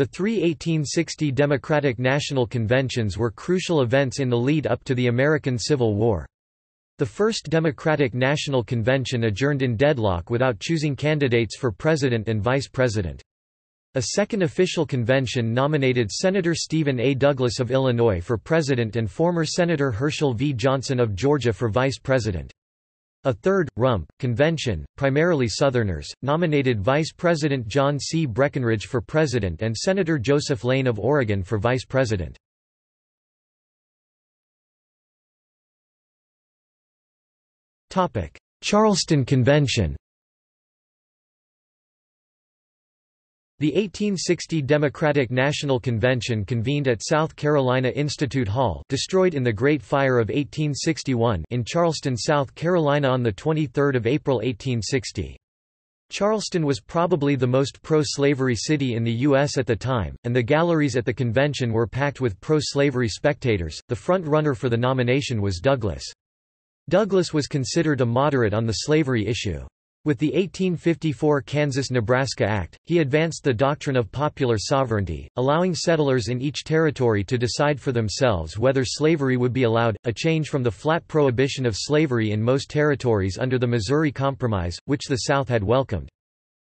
The three 1860 Democratic National Conventions were crucial events in the lead up to the American Civil War. The first Democratic National Convention adjourned in deadlock without choosing candidates for president and vice president. A second official convention nominated Senator Stephen A. Douglas of Illinois for president and former Senator Herschel V. Johnson of Georgia for vice president. A third, Rump, convention, primarily Southerners, nominated Vice President John C. Breckinridge for president and Senator Joseph Lane of Oregon for vice president. Charleston Convention The 1860 Democratic National Convention convened at South Carolina Institute Hall destroyed in the Great Fire of 1861 in Charleston, South Carolina on 23 April 1860. Charleston was probably the most pro-slavery city in the U.S. at the time, and the galleries at the convention were packed with pro-slavery spectators. The front runner for the nomination was Douglas. Douglas was considered a moderate on the slavery issue. With the 1854 Kansas-Nebraska Act, he advanced the doctrine of popular sovereignty, allowing settlers in each territory to decide for themselves whether slavery would be allowed, a change from the flat prohibition of slavery in most territories under the Missouri Compromise, which the South had welcomed.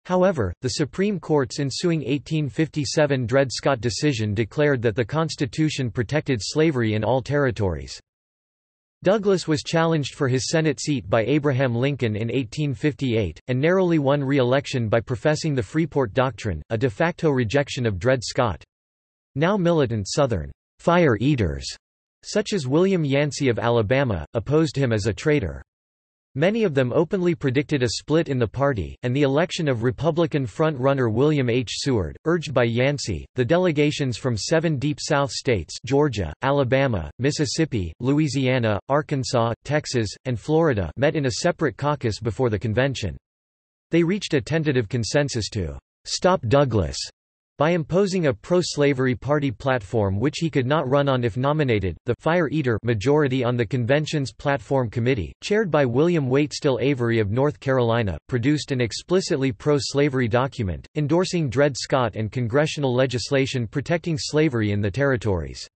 However, the Supreme Court's ensuing 1857 Dred Scott decision declared that the Constitution protected slavery in all territories. Douglas was challenged for his Senate seat by Abraham Lincoln in 1858, and narrowly won re-election by professing the Freeport Doctrine, a de facto rejection of Dred Scott. Now militant Southern fire eaters, such as William Yancey of Alabama, opposed him as a traitor. Many of them openly predicted a split in the party, and the election of Republican front-runner William H. Seward, urged by Yancey. The delegations from seven Deep South states Georgia, Alabama, Mississippi, Louisiana, Arkansas, Texas, and Florida met in a separate caucus before the convention. They reached a tentative consensus to «stop Douglas» By imposing a pro-slavery party platform which he could not run on if nominated, the «Fire Eater» majority on the convention's platform committee, chaired by William Waitstill Avery of North Carolina, produced an explicitly pro-slavery document, endorsing Dred Scott and congressional legislation protecting slavery in the territories.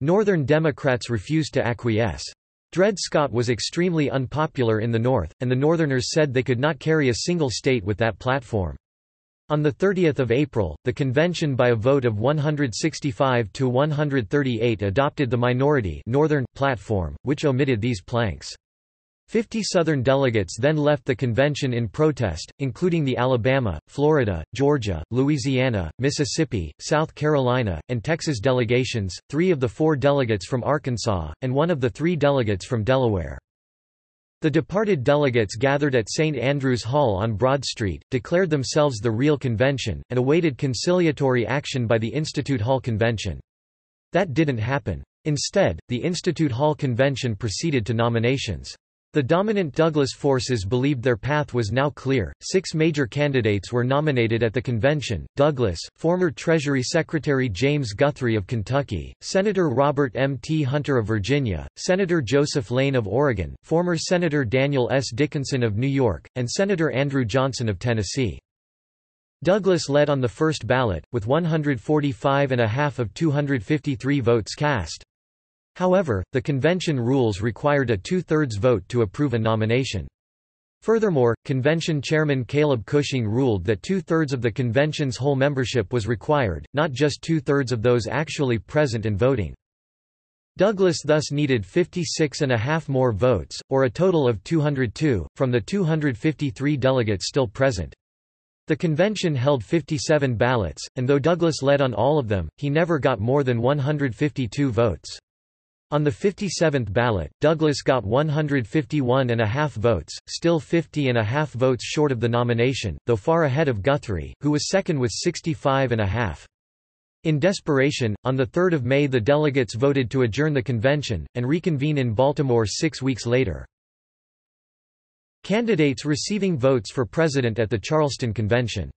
Northern Democrats refused to acquiesce. Dred Scott was extremely unpopular in the North, and the Northerners said they could not carry a single state with that platform. On 30 April, the convention by a vote of 165 to 138 adopted the minority Northern platform, which omitted these planks. Fifty Southern delegates then left the convention in protest, including the Alabama, Florida, Georgia, Louisiana, Mississippi, South Carolina, and Texas delegations, three of the four delegates from Arkansas, and one of the three delegates from Delaware. The departed delegates gathered at St. Andrew's Hall on Broad Street, declared themselves the real convention, and awaited conciliatory action by the Institute Hall Convention. That didn't happen. Instead, the Institute Hall Convention proceeded to nominations. The dominant Douglas forces believed their path was now clear. Six major candidates were nominated at the convention Douglas, former Treasury Secretary James Guthrie of Kentucky, Senator Robert M. T. Hunter of Virginia, Senator Joseph Lane of Oregon, former Senator Daniel S. Dickinson of New York, and Senator Andrew Johnson of Tennessee. Douglas led on the first ballot, with 145 and a half of 253 votes cast. However, the convention rules required a two-thirds vote to approve a nomination. Furthermore, convention chairman Caleb Cushing ruled that two-thirds of the convention's whole membership was required, not just two-thirds of those actually present and voting. Douglas thus needed 56 and a half more votes, or a total of 202, from the 253 delegates still present. The convention held 57 ballots, and though Douglas led on all of them, he never got more than 152 votes. On the 57th ballot, Douglas got 151 and a half votes, still 50 and a half votes short of the nomination, though far ahead of Guthrie, who was second with 65 and a half. In desperation, on 3 May the delegates voted to adjourn the convention, and reconvene in Baltimore six weeks later. Candidates receiving votes for president at the Charleston Convention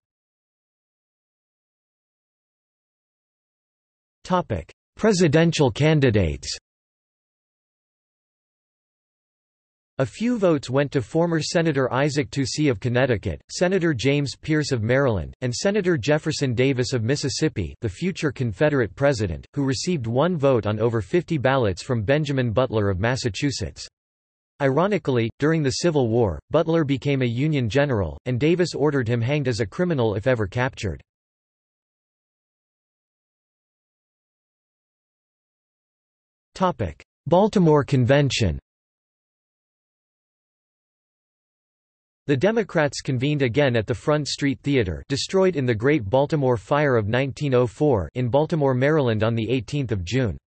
Presidential candidates A few votes went to former Senator Isaac Toucey of Connecticut, Senator James Pearce of Maryland, and Senator Jefferson Davis of Mississippi the future Confederate president, who received one vote on over 50 ballots from Benjamin Butler of Massachusetts. Ironically, during the Civil War, Butler became a Union general, and Davis ordered him hanged as a criminal if ever captured. Baltimore Convention The Democrats convened again at the Front Street Theater destroyed in the Great Baltimore Fire of 1904 in Baltimore, Maryland on 18 June.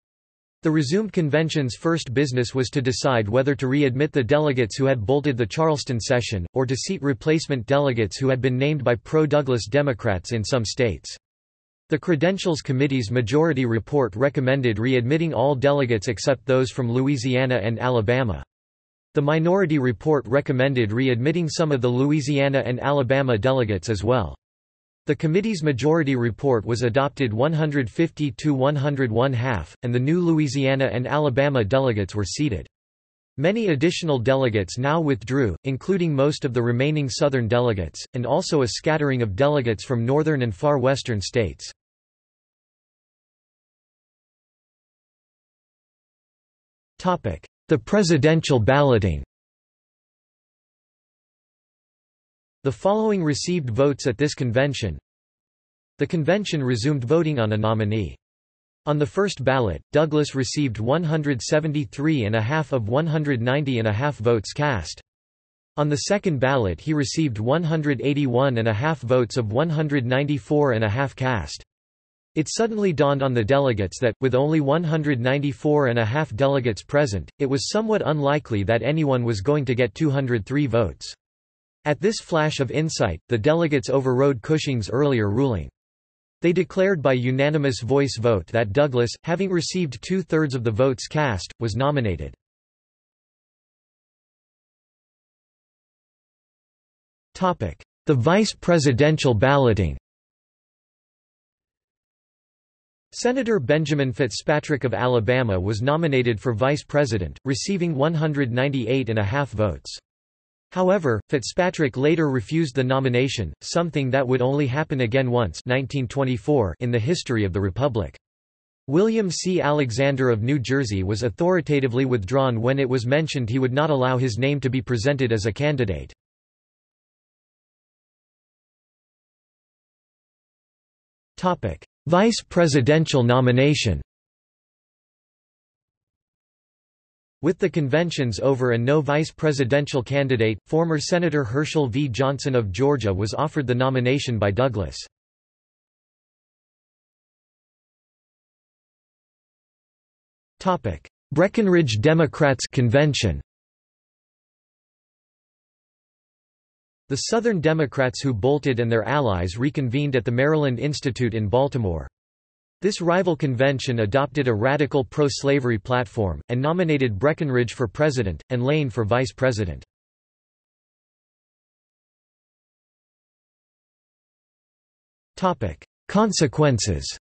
The resumed convention's first business was to decide whether to readmit the delegates who had bolted the Charleston session, or to seat replacement delegates who had been named by pro-Douglas Democrats in some states. The Credentials Committee's majority report recommended readmitting all delegates except those from Louisiana and Alabama. The minority report recommended readmitting some of the Louisiana and Alabama delegates as well. The committee's majority report was adopted 150 to 101 half, and the new Louisiana and Alabama delegates were seated. Many additional delegates now withdrew, including most of the remaining Southern delegates, and also a scattering of delegates from northern and far western states. The presidential balloting The following received votes at this convention. The convention resumed voting on a nominee. On the first ballot, Douglas received 173 and a half of 190 and a half votes cast. On the second ballot he received 181 and a half votes of 194 and a half cast. It suddenly dawned on the delegates that, with only 194 and a half delegates present, it was somewhat unlikely that anyone was going to get 203 votes. At this flash of insight, the delegates overrode Cushing's earlier ruling. They declared by unanimous voice vote that Douglas, having received two-thirds of the votes cast, was nominated. The vice presidential balloting Senator Benjamin Fitzpatrick of Alabama was nominated for vice president, receiving 198 and a half votes. However, Fitzpatrick later refused the nomination, something that would only happen again once 1924 in the history of the Republic. William C. Alexander of New Jersey was authoritatively withdrawn when it was mentioned he would not allow his name to be presented as a candidate. Vice presidential nomination With the conventions over and no vice presidential candidate, former Senator Herschel V. Johnson of Georgia was offered the nomination by Douglas. Breckinridge Democrats convention The Southern Democrats who bolted and their allies reconvened at the Maryland Institute in Baltimore. This rival convention adopted a radical pro-slavery platform, and nominated Breckinridge for president, and Lane for vice president. Consequences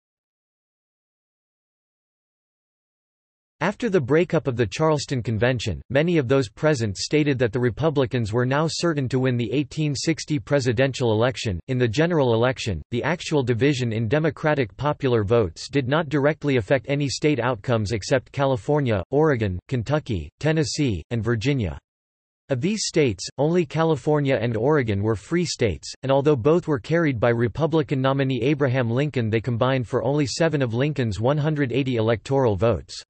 After the breakup of the Charleston Convention, many of those present stated that the Republicans were now certain to win the 1860 presidential election. In the general election, the actual division in Democratic popular votes did not directly affect any state outcomes except California, Oregon, Kentucky, Tennessee, and Virginia. Of these states, only California and Oregon were free states, and although both were carried by Republican nominee Abraham Lincoln they combined for only seven of Lincoln's 180 electoral votes.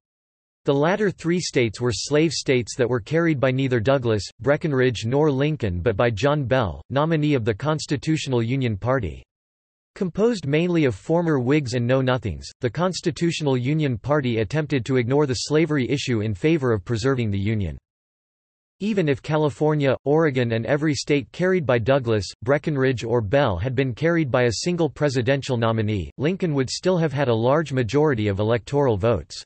The latter three states were slave states that were carried by neither Douglas, Breckinridge nor Lincoln but by John Bell, nominee of the Constitutional Union Party. Composed mainly of former Whigs and Know-Nothings, the Constitutional Union Party attempted to ignore the slavery issue in favor of preserving the Union. Even if California, Oregon and every state carried by Douglas, Breckinridge or Bell had been carried by a single presidential nominee, Lincoln would still have had a large majority of electoral votes.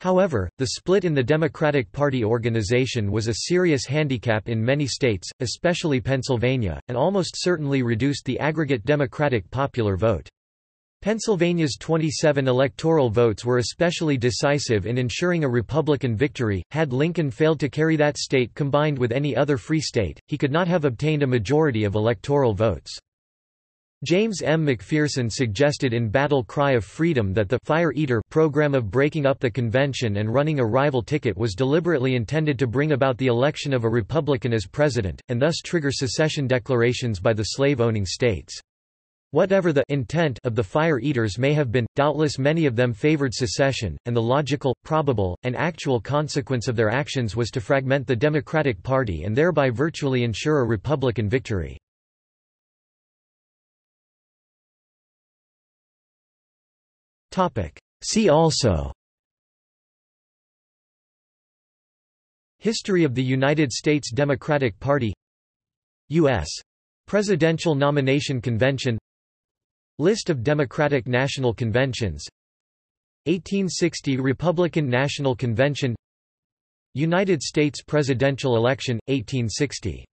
However, the split in the Democratic Party organization was a serious handicap in many states, especially Pennsylvania, and almost certainly reduced the aggregate Democratic popular vote. Pennsylvania's 27 electoral votes were especially decisive in ensuring a Republican victory. Had Lincoln failed to carry that state combined with any other free state, he could not have obtained a majority of electoral votes. James M. McPherson suggested in Battle Cry of Freedom that the Fire Eater program of breaking up the convention and running a rival ticket was deliberately intended to bring about the election of a Republican as president, and thus trigger secession declarations by the slave-owning states. Whatever the intent of the fire eaters may have been, doubtless many of them favored secession, and the logical, probable, and actual consequence of their actions was to fragment the Democratic Party and thereby virtually ensure a Republican victory. See also. History of the United States Democratic Party. U.S. Presidential Nomination Convention. List of Democratic National Conventions. 1860 Republican National Convention. United States presidential election, 1860